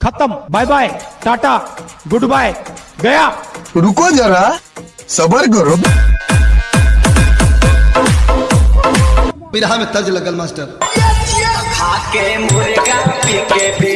खत्म bye bye tata good bye गया। रुको जरा सबर करो। बिरहा में तर्ज लगल मास्टर। खाके मुर्गा पी